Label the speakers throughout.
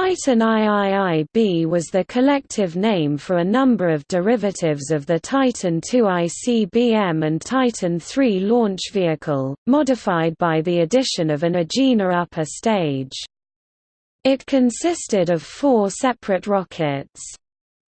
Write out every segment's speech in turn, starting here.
Speaker 1: Titan IIIB was the collective name for a number of derivatives of the Titan II ICBM and Titan III launch vehicle, modified by the addition of an Agena upper stage. It consisted of four separate rockets.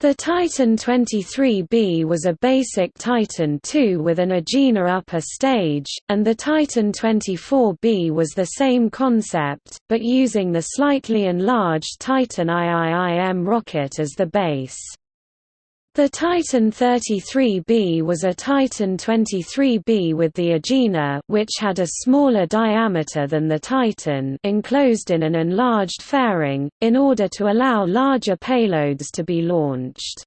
Speaker 1: The Titan 23B was a basic Titan II with an Agena upper stage, and the Titan 24B was the same concept, but using the slightly enlarged Titan IIIM rocket as the base. The Titan 33B was a Titan 23B with the Agena which had a smaller diameter than the Titan enclosed in an enlarged fairing, in order to allow larger payloads to be launched.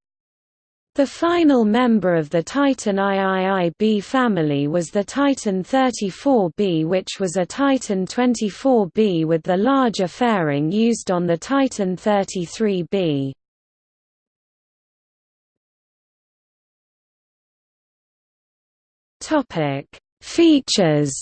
Speaker 1: The final member of the Titan IIIB family was the Titan 34B which was a Titan 24B with the larger fairing used on the Titan 33B. Topic: Features.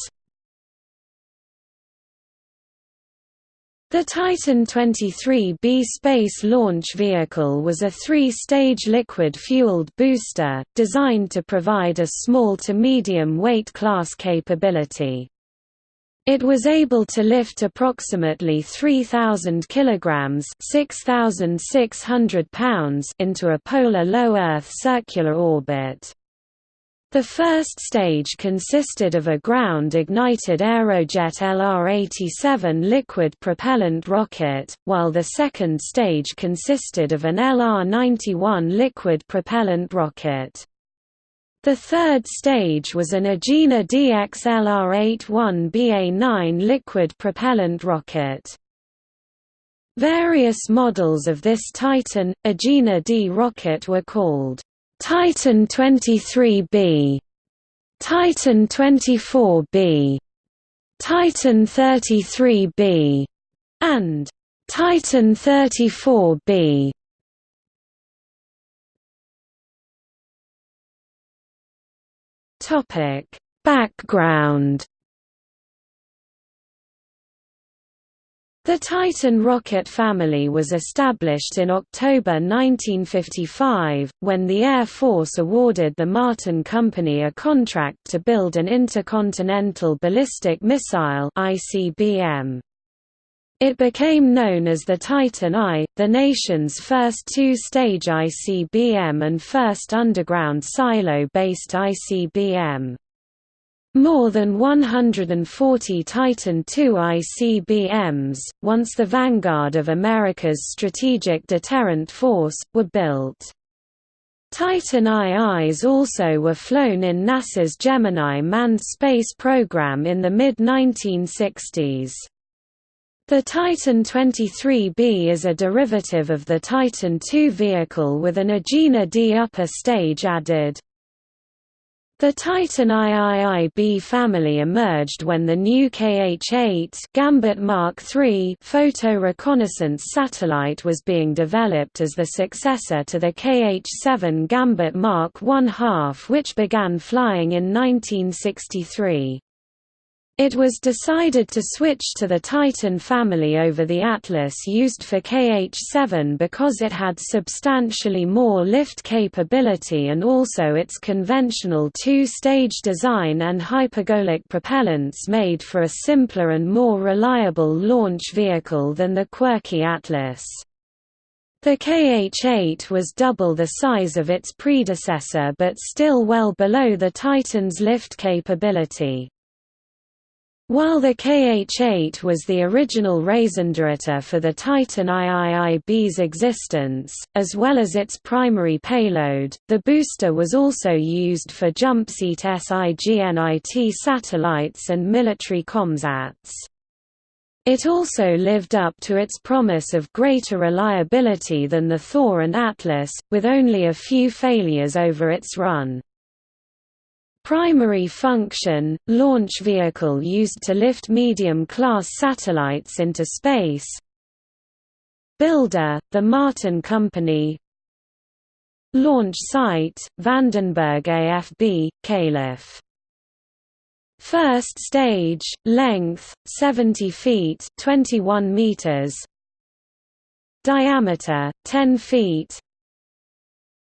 Speaker 1: The Titan 23B space launch vehicle was a three-stage liquid-fueled booster, designed to provide a small to medium weight class capability. It was able to lift approximately 3,000 kilograms (6,600 pounds) into a polar low Earth circular orbit. The first stage consisted of a ground-ignited Aerojet LR-87 liquid propellant rocket, while the second stage consisted of an LR-91 liquid propellant rocket. The third stage was an Agena DX LR-81 BA-9 liquid propellant rocket. Various models of this Titan, Agena D rocket were called Titan 23B, Titan 24B, Titan 33B, and Titan 34B. Topic: Background The Titan rocket family was established in October 1955, when the Air Force awarded the Martin Company a contract to build an intercontinental ballistic missile ICBM. It became known as the Titan I, the nation's first two-stage ICBM and first underground silo-based ICBM. More than 140 Titan II ICBMs, once the vanguard of America's strategic deterrent force, were built. Titan IIs also were flown in NASA's Gemini manned space program in the mid-1960s. The Titan 23B is a derivative of the Titan II vehicle with an Agena D upper stage added. The Titan IIIB family emerged when the new KH-8 Gambit Mark III photo reconnaissance satellite was being developed as the successor to the KH-7 Gambit Mark I which began flying in 1963. It was decided to switch to the Titan family over the Atlas used for KH-7 because it had substantially more lift capability and also its conventional two-stage design and hypergolic propellants made for a simpler and more reliable launch vehicle than the quirky Atlas. The KH-8 was double the size of its predecessor but still well below the Titan's lift capability. While the KH-8 was the original raison for the Titan IIIB's existence, as well as its primary payload, the booster was also used for jumpseat SIGINT satellites and military comsats. It also lived up to its promise of greater reliability than the Thor and Atlas, with only a few failures over its run. Primary function – launch vehicle used to lift medium-class satellites into space. Builder – The Martin Company. Launch site – Vandenberg AFB, Calif. First stage – length, 70 feet 21 meters. Diameter 10 feet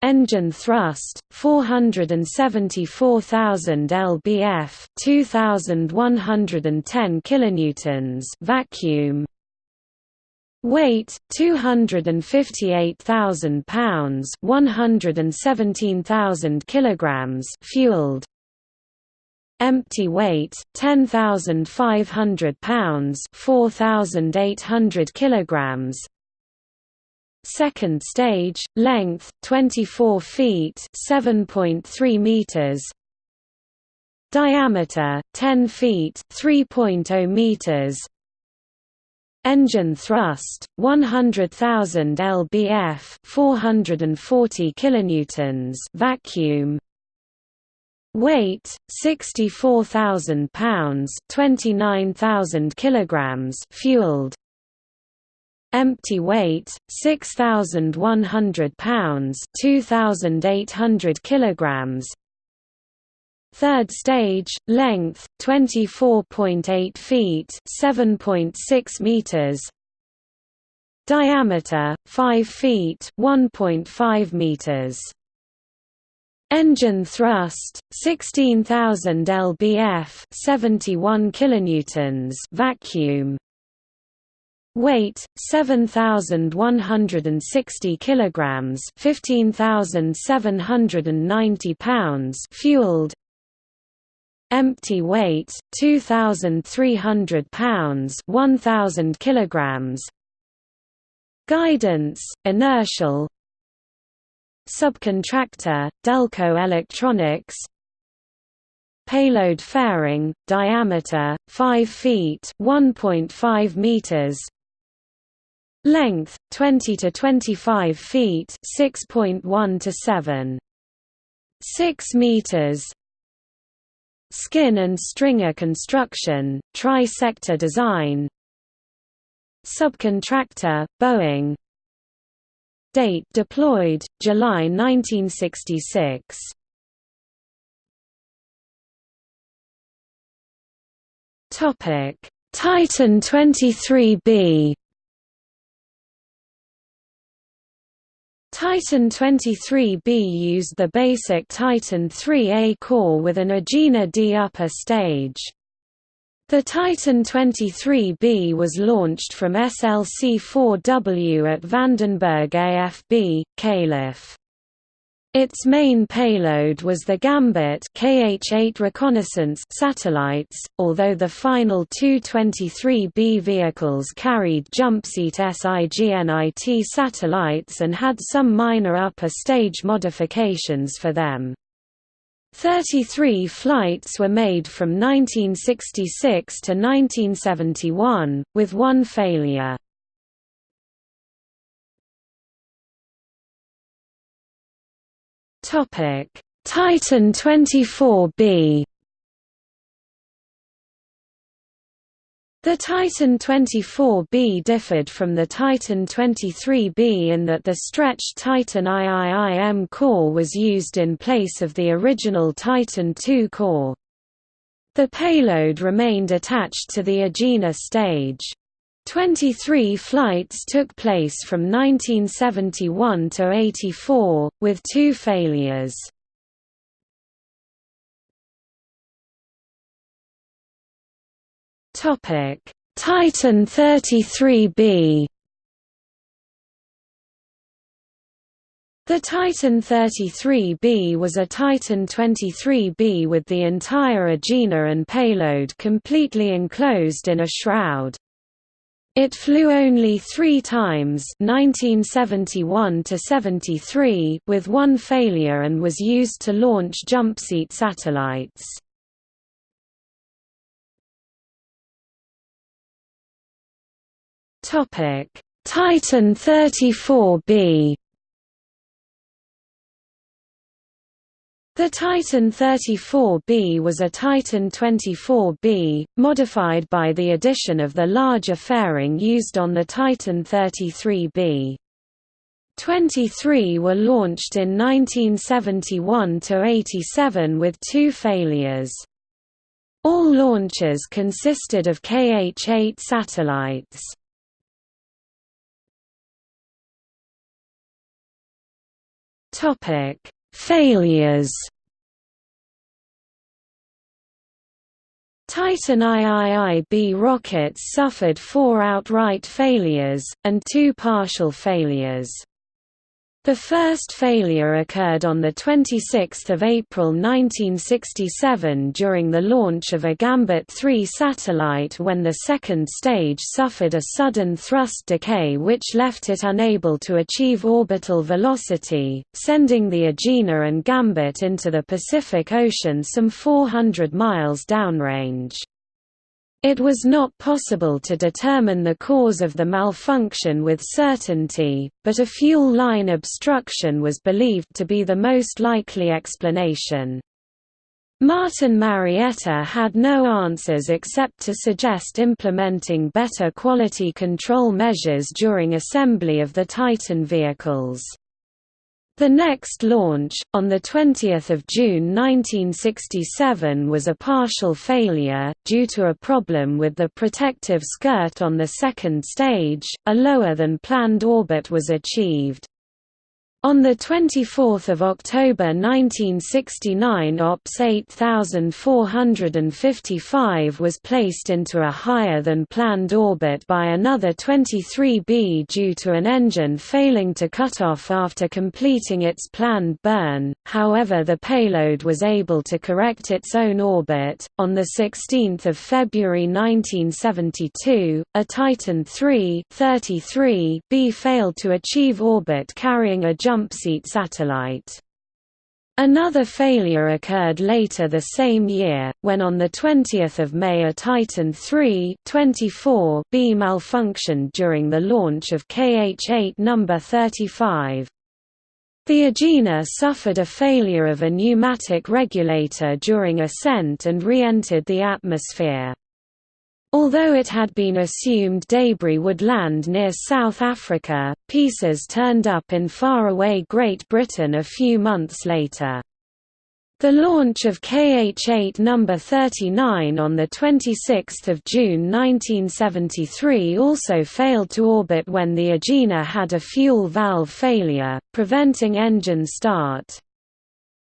Speaker 1: engine thrust 474,000 lbf 2110 kilonewtons vacuum. Weight 258,000 pounds 117,000 kilograms fueled. Empty weight 10,500 pounds 4,800 kilograms Second stage, length 24 feet (7.3 meters). Diameter 10 feet (3.0 meters). Engine thrust 100,000 lbf, 440 kilonewtons vacuum. Weight 64,000 pounds, 29,000 kilograms fueled empty weight 6100 pounds 2800 kilograms. Third stage length 24.8 feet 7.6 meters. Diameter 5 feet 1.5 meters. Engine thrust 16000 lbf 71 kilonewtons vacuum Weight 7160 kilograms, 15790 pounds, fueled. Empty weight 2300 pounds, 1000 kilograms. Guidance inertial. Subcontractor Delco Electronics Payload fairing, diameter 5 feet, 1.5 meters. Length 20 to 25 feet, 6.1 to 7. 6 meters. Skin and stringer construction, tri-sector design. Subcontractor, Boeing. Date deployed July 1966. Topic: Titan 23B Titan 23B used the basic Titan 3A core with an Agena D upper stage. The Titan 23B was launched from SLC-4W at Vandenberg AFB, Calif. Its main payload was the Gambit KH-8 reconnaissance satellites, although the final two 23B vehicles carried jumpseat SIGINIT satellites and had some minor upper stage modifications for them. 33 flights were made from 1966 to 1971, with one failure. Topic: Titan 24B. The Titan 24B differed from the Titan 23B in that the stretched Titan IIIM core was used in place of the original Titan II core. The payload remained attached to the Agena stage. 23 flights took place from 1971 to 84, with two failures. Topic: Titan 33B The Titan 33B was a Titan 23B with the entire Agena and payload completely enclosed in a shroud. It flew only three times 1971 73 with one failure and was used to launch jumpseat satellites. Titan 34B The Titan 34B was a Titan 24B, modified by the addition of the larger fairing used on the Titan 33B. 23 were launched in 1971–87 with two failures. All launches consisted of KH-8 satellites. Topic Failures. Titan IIIB rockets suffered four outright failures, and two partial failures. The first failure occurred on 26 April 1967 during the launch of a Gambit 3 satellite when the second stage suffered a sudden thrust decay which left it unable to achieve orbital velocity, sending the Agena and Gambit into the Pacific Ocean some 400 miles downrange. It was not possible to determine the cause of the malfunction with certainty, but a fuel line obstruction was believed to be the most likely explanation. Martin Marietta had no answers except to suggest implementing better quality control measures during assembly of the Titan vehicles. The next launch, on 20 June 1967 was a partial failure, due to a problem with the protective skirt on the second stage, a lower than planned orbit was achieved. On 24 October 1969 OPS 8455 was placed into a higher-than-planned orbit by another 23B due to an engine failing to cut off after completing its planned burn, however the payload was able to correct its own orbit. On 16 February 1972, a Titan III 33B failed to achieve orbit carrying a jumpseat satellite. Another failure occurred later the same year, when on 20 May a Titan III 24B malfunctioned during the launch of KH-8 No. 35. The Agena suffered a failure of a pneumatic regulator during ascent and re-entered the atmosphere. Although it had been assumed debris would land near South Africa, pieces turned up in faraway Great Britain a few months later. The launch of KH-8 No. 39 on 26 June 1973 also failed to orbit when the Agena had a fuel valve failure, preventing engine start.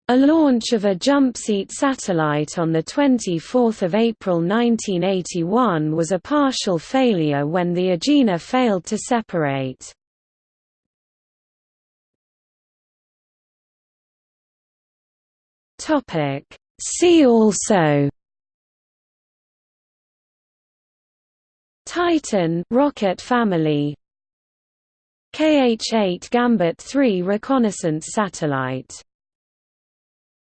Speaker 1: A launch of a jumpseat satellite on 24 April 1981 was a partial failure when the Agena failed to separate. See also. Titan rocket family. KH-8 Gambit 3 reconnaissance satellite